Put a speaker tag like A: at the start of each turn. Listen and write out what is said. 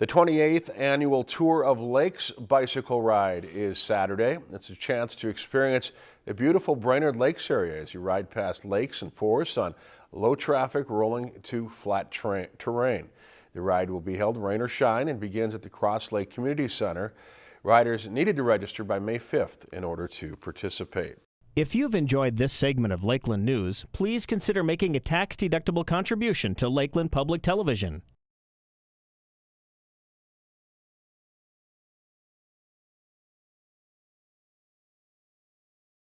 A: The 28th annual Tour of Lakes bicycle ride is Saturday. It's a chance to experience the beautiful Brainerd Lakes area as you ride past lakes and forests on low traffic rolling to flat terrain. The ride will be held rain or shine and begins at the Cross Lake Community Center. Riders needed to register by May 5th in order to participate.
B: If you've enjoyed this segment of Lakeland News, please consider making a tax-deductible contribution to Lakeland Public Television.